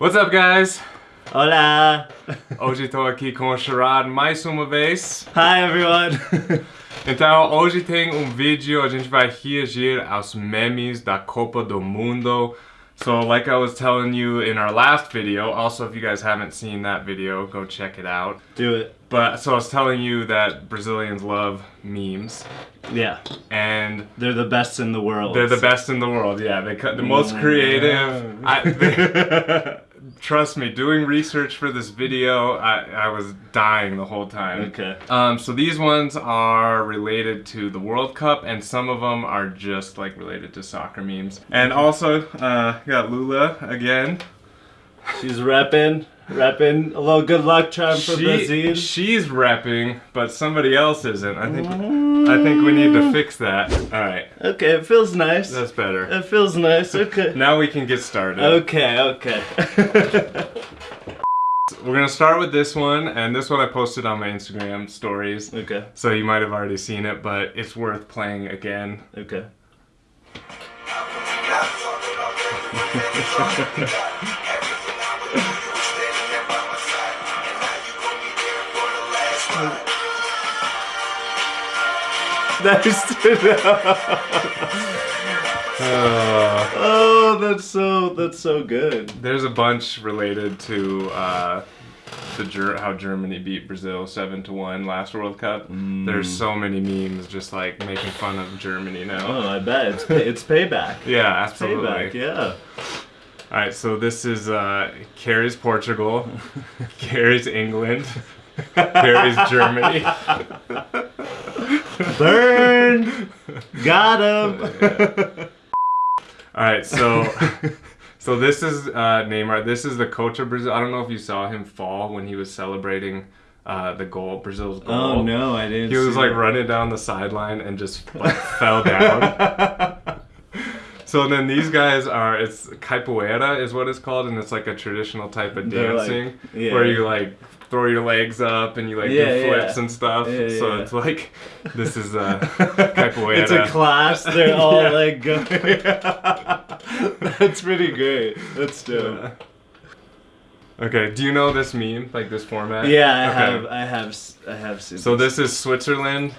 What's up, guys? Hola! Hoje estou aqui com o Sharad mais uma vez. Hi, everyone! Então, hoje tem um vídeo, a gente vai reagir aos memes da Copa do Mundo. So, like I was telling you in our last video, also if you guys haven't seen that video, go check it out. Do it. But, so I was telling you that Brazilians love memes. Yeah. And They're the best in the world. they're the best in the world, yeah. They cut the most creative. I, they- trust me, doing research for this video, I, I was dying the whole time. Okay. Um, so these ones are related to the World Cup, and some of them are just like related to soccer memes. And also, uh, got Lula again. She's repping, repping. A little good luck charm for She, Brazil. she's repping, but somebody else isn't. I think I think we need to mm. fix that. All right, Okay, it feels nice. that's better. It feels nice. Okay. Now we can get started. Okay, okay. We're gonna start with this one, and this one I posted on my Instagram stories. okay, So you might have already seen it, but it's worth playing again. okay. Uh, Oh, that's so that's so good. there's a bunch related to uh, the Ger- how Germany beat Brazil seven to one last World Cup. There's so many memes just like making fun of Germany now. Oh, I bet it's pay- it's payback. Yeah, absolutely. Payback, yeah. All right, so this is uh, Carrie's Portugal, Carrie's England, Carrie's Germany. Burn! Got him! All right, so so this is uh, Neymar. This is the coach of Brazil. I don't know if you saw him fall when he was celebrating uh, the goal, Brazil's goal. Oh no, I didn't. He was like that. running down the sideline and just like fell down. So then these guys are it's capoeira is what it's called and it's like a traditional type of They're like- dancing yeah. where you like throw your legs up and you like Yeah, do flips yeah. and stuff. So it's like this is uh, a capoeira. It's a class. They're all like going. That's pretty great. That's dope. Okay, do you know this meme like this format? Yeah, I Okay. have. I have. I have seen. So this is Switzerland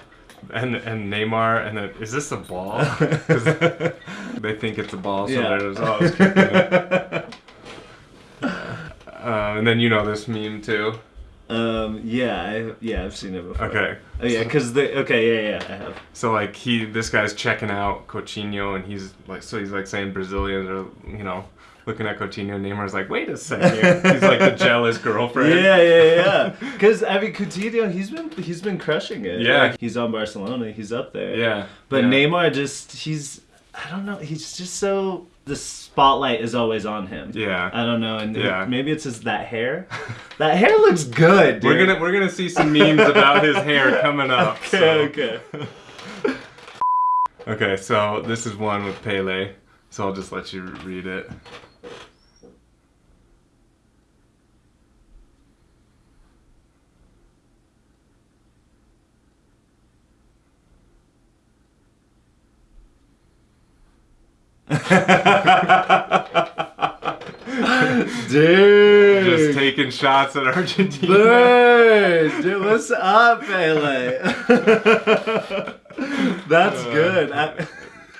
and and Neymar and then is this a ball? they think it's a ball, so Yeah. there's always kicking it. Uh, and then you know this meme too. Um. Yeah. I. Yeah. I've seen it before. Okay. Oh yeah. Cause the. Okay. Yeah. Yeah. I have. So like he, this guy's checking out Coutinho, and he's like, so he's like saying Brazilians are, you know, looking at Coutinho. Neymar's like, wait a second. he's like the jealous girlfriend. Yeah, yeah, yeah. Because I mean, Coutinho, he's been he's been crushing it. Yeah. Like, he's on Barcelona. He's up there. Yeah. But yeah. Neymar just he's I don't know. He's just so the spotlight is always on him. Yeah. I don't know, and Yeah. maybe it's just that hair. that hair looks good. Dude. We're gonna we're gonna see some memes about his hair coming up. Okay, so- okay. Okay, so this is one with Pele, so I'll just let you read it. Dude. Just taking shots at Argentina. Bird, dude, what's up, Pele? That's good. I-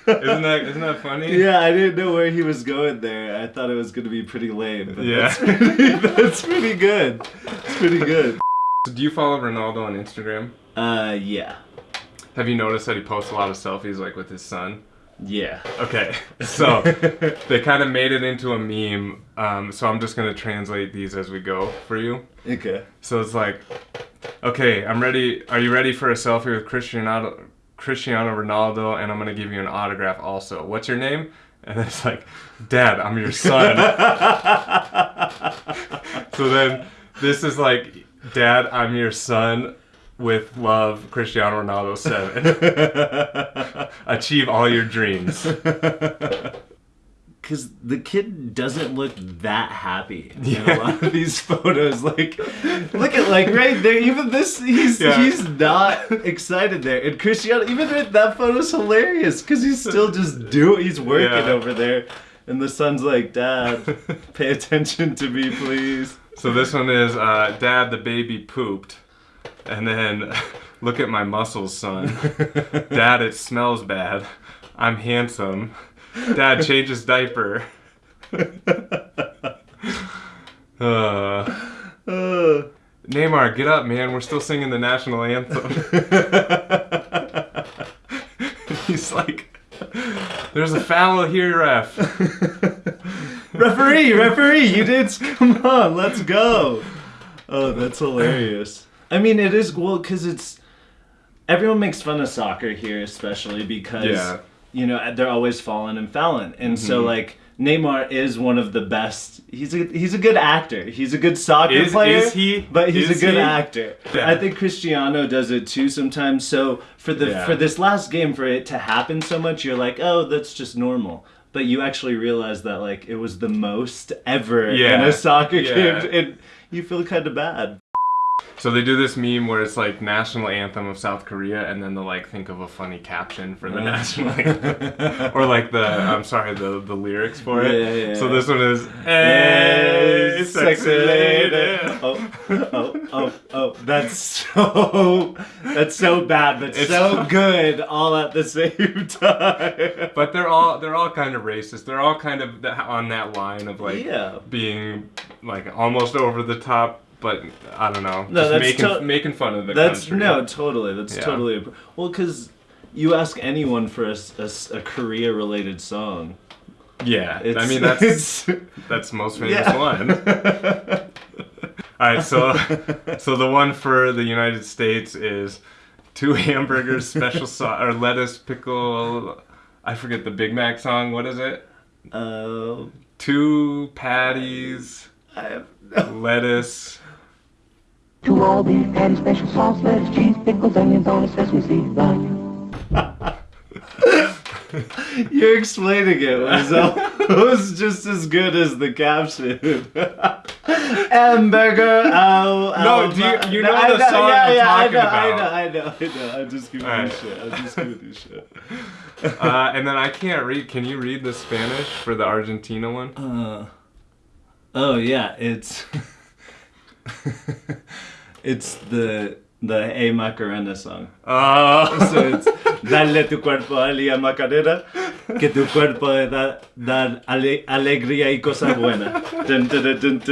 Isn't that isn't that funny? yeah, I didn't know where he was going there. I thought it was gonna be pretty lame, but Yeah. that's, pretty, that's pretty good. It's pretty good. So Do you follow Ronaldo on Instagram? Uh, yeah, Have you noticed that he posts a lot of selfies like with his son? Yeah. Okay, so they kind of made it into a meme. Um, so I'm just gonna translate these as we go for you. Okay. So it's like, okay, I'm ready. Are you ready for a selfie with Cristiano Cristiano Ronaldo? And I'm gonna give you an autograph also. What's your name? And it's like, Dad, I'm your son. so then this is like, Dad, I'm your son. With love, Cristiano Ronaldo seven. Achieve all your dreams. Because the kid doesn't look that happy in a lot of these photos. Like, look at like right there. Even this, he's Yeah. he's not excited there. And Cristiano, even that- that photo's hilarious because he's still just doing. He's working Yeah. over there. And the son's like, Dad, pay attention to me, please. So this one is uh, Dad, the baby pooped. And then, look at my muscles, son. Dad, it smells bad. I'm handsome. Dad, change his diaper. uh, Uh, Neymar, get up, man. We're still singing the national anthem. He's like, there's a foul here, ref. referee, referee, you did. Come on, let's go. Oh, that's hilarious. I mean, it is well because it's everyone makes fun of soccer here, especially because Yeah. you know they're always falling and fouling, and so Mm-hmm. like Neymar is one of the best. He's a he's a good actor. He's a good soccer Is- player. is he? But he's a good he? actor. Yeah. I think Cristiano does it too sometimes. So for the Yeah. for this last game for it to happen so much, you're like, oh, that's just normal. But you actually realize that like it was the most ever yeah. in a soccer game, and you feel kind of bad. So they do this meme where it's like national anthem of South Korea, and then they'll like think of a funny caption for the national anthem, or like the I'm sorry the the lyrics for it. Yeah, yeah, So this one is Hey, sexy lady. Oh, oh, oh, oh! That's so that's so bad, but It's- so good all at the same time. But they're all they're all kind of racist. They're all kind of on that line of like Yeah. being like almost over the top, but I don't know, No, that's making to- making fun of the That's country. no, totally. That's Yeah. totally a, well because you ask anyone for a a Korea-related song. Yeah, I mean that's it's- that's the most famous Yeah. one. All right, so so the one for the United States is two hamburgers, special sauce or lettuce, pickle. I forget the Big Mac song. What is it? uh, Two patties, I have no lettuce. Two all beef patty, special sauce, lettuce, cheese, pickles, onions on a sesame seed bun. You're explaining it was, al- was just as good as the caption. Hamburger, ow, No, do you- you know I the song yeah, I'm yeah, talking I know, about. I know, I know, I know. I'm just giving Alright. you shit. I'm just giving you shit. Uh, and then I can't read. Can you read the Spanish for the Argentina one? Uh, oh yeah, it's it's the the a Macarena song. Oh. So it's Dale tu cuerpo a Lía Macarena, que tu cuerpo da, da ale, alegría y cosa buena. Dun, dun, dun, is,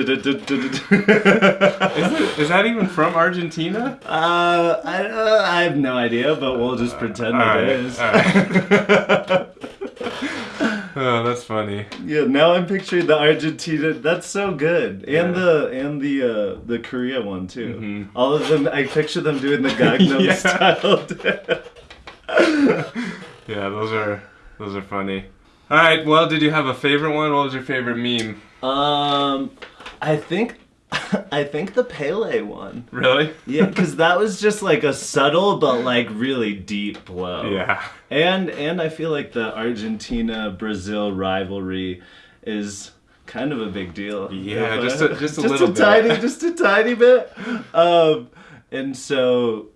it, is that even from Argentina? Uh, I, uh, I have no idea, but we'll just pretend uh, it right, is. Yeah, now I'm picturing the Argentina. That's so good, and Yeah. the and the uh, the Korea one too. Mhm. All of them, I picture them doing the Gangnam Yeah. style. Yeah, those are those are funny. All right. Well, did you have a favorite one? What was your favorite meme? um, I think, I think the Pele one. Really? Yeah, because that was just like a subtle but like really deep blow. Yeah. And and I feel like the Argentina Brazil rivalry is kind of a big deal. Yeah, If, just a- just a little bit. tiny, just a tiny bit. Um, and so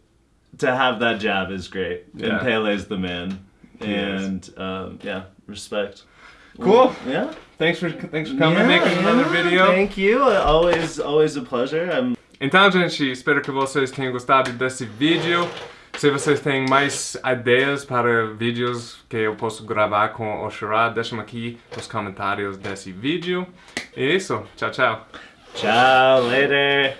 to have that jab is great. Yeah. And Pele's the man. He. And um, yeah, respect. Cool. Yeah. Thanks for thanks for coming Yeah, making another yeah, video. Thank you. Always, always a pleasure. I'm Então, gente, espero que vocês tenham gostado desse vídeo. Se vocês têm mais ideias para vídeos que eu posso gravar com o Oshira, deixem aqui nos comentários desse vídeo. E é isso. Tchau, tchau. ciao later.